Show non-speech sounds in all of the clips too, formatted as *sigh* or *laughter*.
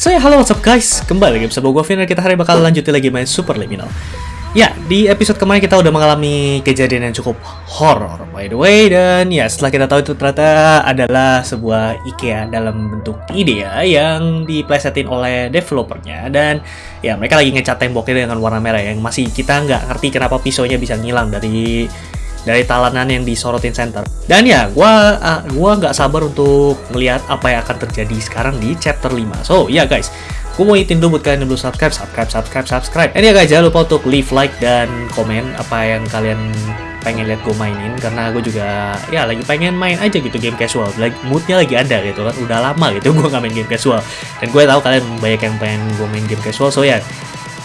So ya, halo what's up guys, kembali lagi bersama gue Viner, kita hari bakal lanjutin lagi main Super Liminal. Ya, di episode kemarin kita udah mengalami kejadian yang cukup horror by the way. Dan ya, setelah kita tahu itu ternyata adalah sebuah IKEA dalam bentuk ide ya Yang diplesetin oleh developernya. Dan ya, mereka lagi ngecat temboknya dengan warna merah Yang masih kita nggak ngerti kenapa pisaunya bisa ngilang dari dari talanan yang disorotin center. Dan ya, gua uh, gua nggak sabar untuk melihat apa yang akan terjadi sekarang di chapter 5. So, ya yeah, guys, gue mau itin dulu buat kalian yang belum subscribe, subscribe, subscribe, subscribe. Dan ya guys, jangan lupa untuk leave like dan komen apa yang kalian pengen lihat gue mainin karena gue juga ya lagi pengen main aja gitu game casual lagi moodnya lagi ada gitu kan udah lama gitu gue nggak main game casual dan gue tahu kalian banyak yang pengen gue main game casual so ya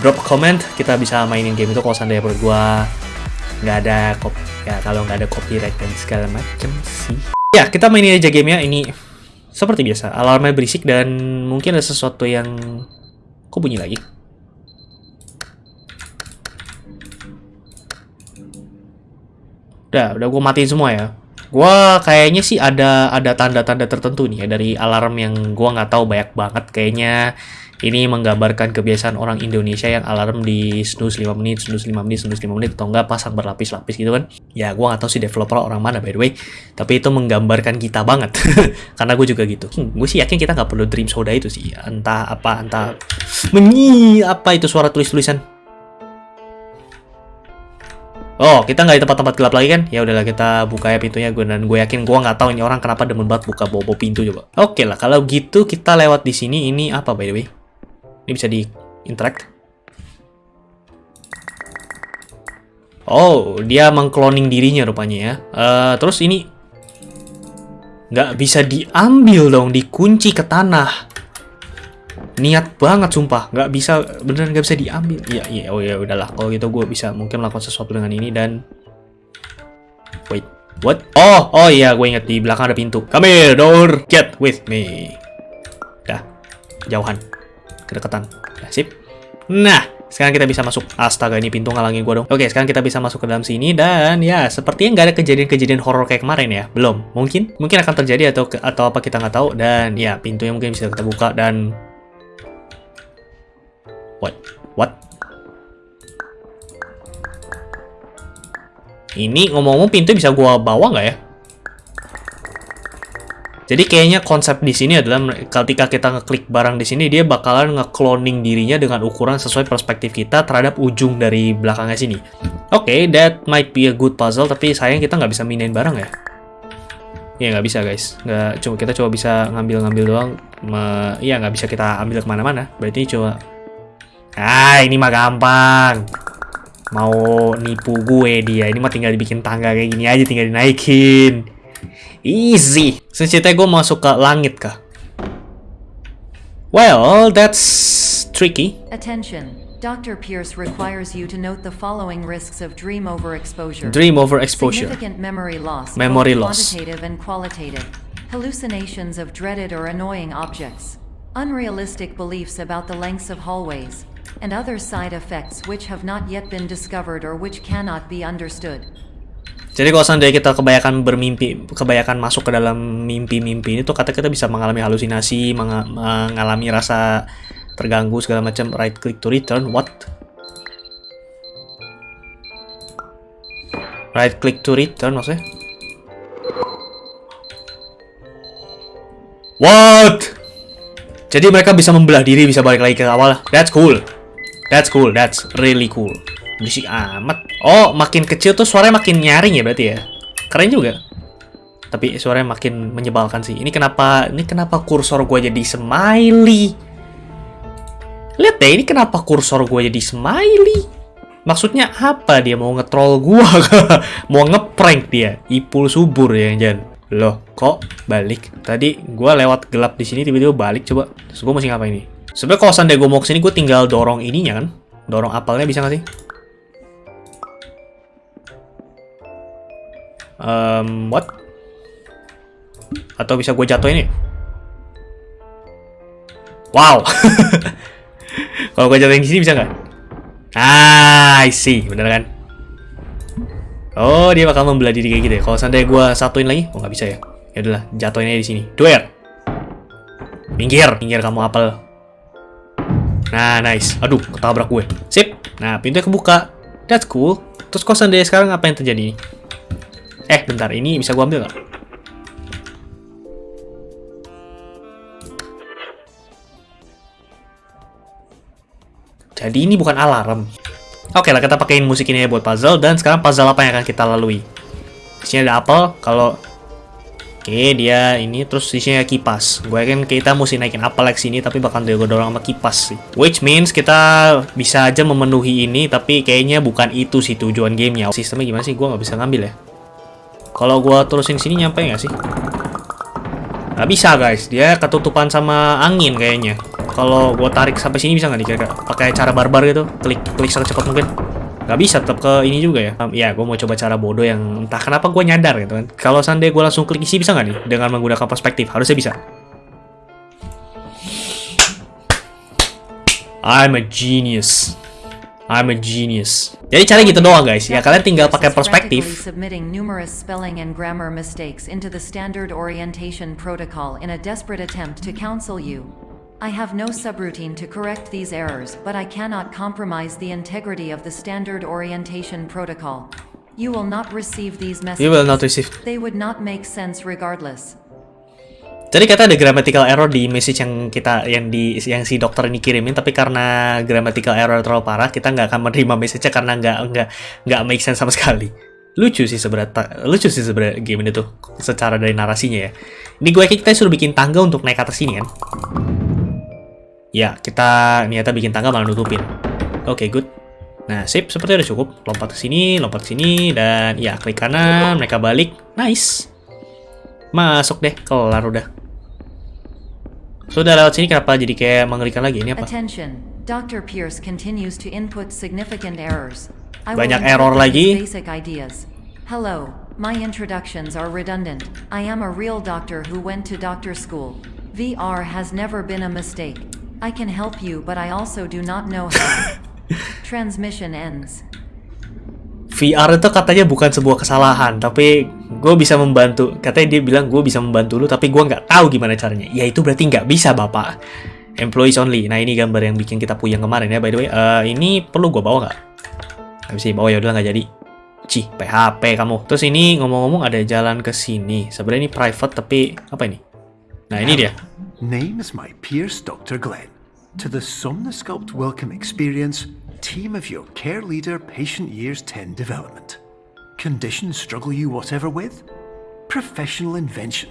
drop comment kita bisa mainin game itu kalau seandainya menurut gue nggak ada ya kalau nggak ada copyright dan segala macem sih. Ya kita mainin aja game ya. Ini seperti biasa alarmnya berisik dan mungkin ada sesuatu yang kok bunyi lagi. Udah udah gue matiin semua ya. Gue kayaknya sih ada ada tanda-tanda tertentu nih ya dari alarm yang gue nggak tahu banyak banget kayaknya ini menggambarkan kebiasaan orang Indonesia yang alarm di snooze 5 menit, snooze 5 menit, snooze 5 menit, atau enggak pasang berlapis-lapis gitu kan. Ya, gue nggak tahu sih developer orang mana by the way, tapi itu menggambarkan kita banget. *laughs* Karena gue juga gitu. Hmm, gue sih yakin kita nggak perlu dream soda itu sih. Entah apa, entah... Menyi, apa itu suara tulis-tulisan? Oh, kita nggak di tempat-tempat gelap lagi kan? Ya udahlah kita buka ya pintunya gue dan gue yakin gue nggak tahu ini orang kenapa demen banget buka bobo pintu coba. Oke okay lah, kalau gitu kita lewat di sini ini apa by the way? Ini bisa di interact. Oh, dia mengcloning dirinya rupanya ya. Uh, terus ini nggak bisa diambil dong, dikunci ke tanah. Niat banget sumpah, nggak bisa beneran nggak bisa diambil. Iya iya oh ya udahlah kalau gitu gue bisa mungkin melakukan sesuatu dengan ini dan wait what? Oh oh iya gue inget di belakang ada pintu. Come here door, get with me. Dah jauhan kedekatan. Ya, sip. Nah, sekarang kita bisa masuk. Astaga, ini pintu ngalangin gua dong. Oke, sekarang kita bisa masuk ke dalam sini dan ya, sepertinya nggak ada kejadian-kejadian horor kayak kemarin ya. Belum. Mungkin mungkin akan terjadi atau atau apa kita nggak tahu dan ya, pintunya mungkin bisa kita buka dan What? What? Ini ngomong-ngomong pintu bisa gua bawa nggak ya? Jadi kayaknya konsep di sini adalah ketika kita ngeklik barang di sini dia bakalan ngekloning dirinya dengan ukuran sesuai perspektif kita terhadap ujung dari belakangnya sini. Oke, okay, that might be a good puzzle tapi sayang kita nggak bisa minain barang ya. Ya nggak bisa guys, nggak cuma kita coba bisa ngambil-ngambil doang. Me, ya nggak bisa kita ambil ke mana-mana. Berarti coba. Ah ini mah gampang. Mau nipu gue dia, ini mah tinggal dibikin tangga kayak gini aja, tinggal dinaikin. Easy. Secerita gue masuk ke langit kah? Well, that's tricky. Attention. Dr. Pierce requires you to note the following risks of dream overexposure. Dream overexposure. Significant memory loss. Memory loss. Quantitative and qualitative. Hallucinations of dreaded or annoying objects. Unrealistic beliefs about the lengths of hallways. And other side effects which have not yet been discovered or which cannot be understood. Jadi kalau seandainya kita kebanyakan bermimpi, kebanyakan masuk ke dalam mimpi-mimpi ini tuh kata kita bisa mengalami halusinasi, meng mengalami rasa terganggu segala macam. Right click to return, what? Right click to return maksudnya? What? Jadi mereka bisa membelah diri, bisa balik lagi ke awal. That's cool. That's cool. That's really cool. Berisik amat. Oh, makin kecil tuh suaranya makin nyaring ya berarti ya. Keren juga. Tapi suaranya makin menyebalkan sih. Ini kenapa ini kenapa kursor gue jadi smiley? Lihat deh, ini kenapa kursor gue jadi smiley? Maksudnya apa dia mau ngetrol gua? *laughs* mau ngeprank dia? Ipul subur ya jangan. Loh, kok balik? Tadi gua lewat gelap di sini tiba-tiba balik coba. Terus gua mesti ngapain ini? Sebenarnya kalau gue mau ke sini, gue tinggal dorong ininya kan? Dorong apelnya bisa nggak sih? Um, what? Atau bisa gue jatuh ini? Wow. *laughs* Kalau gue jatuhin di sini bisa nggak? Ah, I see, bener kan? Oh, dia bakal membelah diri kayak gitu ya. Kalau seandainya gue satuin lagi, oh nggak bisa ya. Ya udahlah, jatuhin aja di sini. Duel. Minggir, minggir kamu apel. Nah, nice. Aduh, ketabrak gue. Sip. Nah, pintunya kebuka. That's cool. Terus kosan dia sekarang apa yang terjadi? Eh, bentar. Ini bisa gue ambil nggak? Jadi ini bukan alarm. Oke lah, kita pakein musik ini ya buat puzzle. Dan sekarang puzzle apa yang akan kita lalui? Di sini ada apel. Kalau Oke, dia ini terus isinya kipas. Gue yakin kita mesti naikin apel ke sini, tapi bakal dorong sama kipas sih. Which means kita bisa aja memenuhi ini, tapi kayaknya bukan itu sih tujuan gamenya. Sistemnya gimana sih? Gue nggak bisa ngambil ya. Kalau gue terusin sini nyampe nggak sih? Nggak bisa guys, dia ketutupan sama angin kayaknya. Kalau gue tarik sampai sini bisa nggak nih kira-kira? Pakai cara barbar gitu, klik klik secepat mungkin. Gak bisa tetap ke ini juga ya. Um, ya, gue mau coba cara bodoh yang entah kenapa gue nyadar gitu kan. Kalau seandainya gue langsung klik isi bisa nggak nih dengan menggunakan perspektif? Harusnya bisa. I'm a genius. I'm a genius. Jadi cara gitu doang guys. Ya kalian tinggal pakai perspektif. submitting numerous spelling and grammar mistakes into the standard orientation protocol in a desperate attempt to counsel you. I have no subroutine to correct these errors, but I cannot compromise the integrity of the standard orientation protocol. You will not receive these messages. You will not receive. They would not make sense regardless. Jadi kata ada grammatical error di message yang kita yang di yang si dokter ini kirimin, tapi karena grammatical error terlalu parah, kita nggak akan menerima message-nya karena nggak nggak nggak make sense sama sekali. Lucu sih sebenarnya, lucu sih sebenarnya game ini tuh secara dari narasinya ya. Ini gue kita suruh bikin tangga untuk naik atas sini kan. Ya, kita niatnya bikin tangga malah nutupin. Oke, okay, good. Nah, sip, seperti udah cukup. Lompat ke sini, lompat ke sini, dan ya, klik kanan, mereka balik. Nice. Masuk deh, kelar udah. Sudah lewat sini, kenapa jadi kayak mengerikan lagi? Ini apa? Attention. Dr. Pierce continues to input significant errors. Banyak error lagi. Basic ideas. Hello, my introductions are redundant. I am a real doctor who went to doctor school. VR has never been a mistake. I can help you, but I also do not know how. *laughs* Transmission ends. VR itu katanya bukan sebuah kesalahan, tapi gue bisa membantu. Katanya dia bilang gue bisa membantu lu, tapi gue nggak tahu gimana caranya. Ya itu berarti nggak bisa, Bapak. Employees only. Nah ini gambar yang bikin kita puyeng kemarin ya, by the way. Eh, ini perlu gue bawa nggak? Nggak bisa bawa ya udah nggak jadi. Cih, PHP kamu. Terus ini ngomong-ngomong ada jalan ke sini. Sebenarnya ini private, tapi apa ini? Nah ini dia. Name's my Pierce Dr. Glenn. To the Somnosculpt Welcome Experience, team of your care leader patient years 10 development. Conditions struggle you whatever with? Professional invention.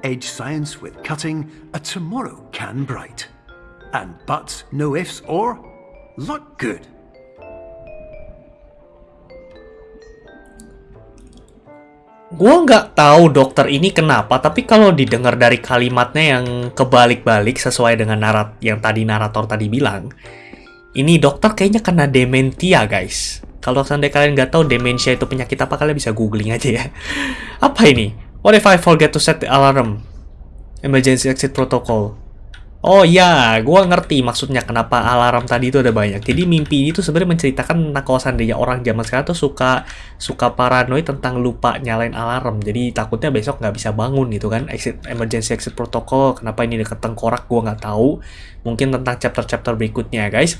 Edge science with cutting, a tomorrow can bright. And buts, no ifs, or look good. Gua nggak tahu dokter ini kenapa, tapi kalau didengar dari kalimatnya yang kebalik-balik sesuai dengan narat yang tadi narator tadi bilang, ini dokter kayaknya kena dementia, guys. Kalau seandainya kalian nggak tahu dementia itu penyakit apa, kalian bisa googling aja ya. *laughs* Apa ini? What if I forget to set the alarm? Emergency exit protocol. Oh ya, gua ngerti maksudnya kenapa alarm tadi itu ada banyak. Jadi mimpi itu sebenarnya menceritakan tentang kalau seandainya orang zaman sekarang tuh suka suka paranoid tentang lupa nyalain alarm. Jadi takutnya besok nggak bisa bangun gitu kan. Exit emergency exit protocol. Kenapa ini deket tengkorak? Gua nggak tahu. Mungkin tentang chapter-chapter berikutnya guys.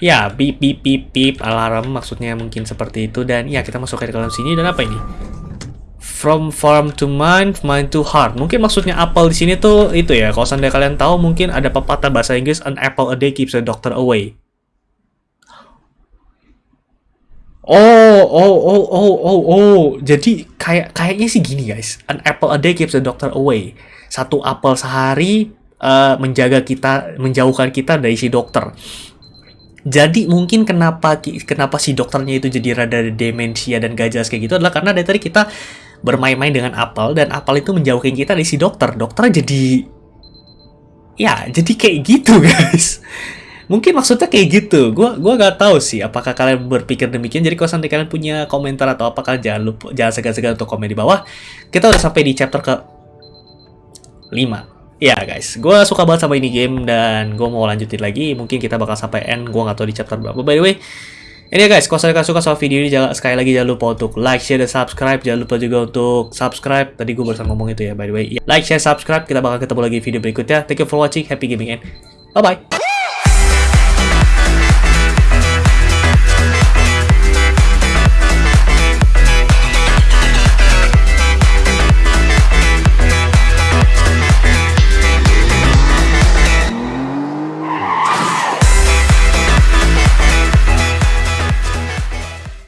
Ya, beep beep beep beep alarm maksudnya mungkin seperti itu dan ya kita masuk ke dalam sini dan apa ini? From farm to mind, mind to heart. Mungkin maksudnya apel di sini tuh itu ya. Kalau seandainya kalian tahu, mungkin ada pepatah bahasa Inggris, an apple a day keeps the doctor away. Oh, oh, oh, oh, oh, oh. Jadi kayak kayaknya sih gini guys. An apple a day keeps the doctor away. Satu apel sehari eh, menjaga kita, menjauhkan kita dari si dokter. Jadi mungkin kenapa kenapa si dokternya itu jadi rada demensia dan gak jelas kayak gitu adalah karena dari tadi kita bermain-main dengan apel dan apel itu menjauhkan kita dari si dokter. Dokter jadi ya jadi kayak gitu *laughs* guys. Mungkin maksudnya kayak gitu. Gua gua nggak tahu sih apakah kalian berpikir demikian. Jadi kalau sampai kalian punya komentar atau apa kalian jangan lupa jangan segan-segan untuk komen di bawah. Kita udah sampai di chapter ke 5. Ya guys, gue suka banget sama ini game dan gue mau lanjutin lagi. Mungkin kita bakal sampai end. Gue nggak tahu di chapter berapa. By the way, Ini ya guys, kalau kalian suka sama video ini, jangan sekali lagi jangan lupa untuk like, share, dan subscribe. Jangan lupa juga untuk subscribe. Tadi gue barusan ngomong itu ya, by the way. Like, share, subscribe. Kita bakal ketemu lagi video berikutnya. Thank you for watching. Happy gaming and bye-bye.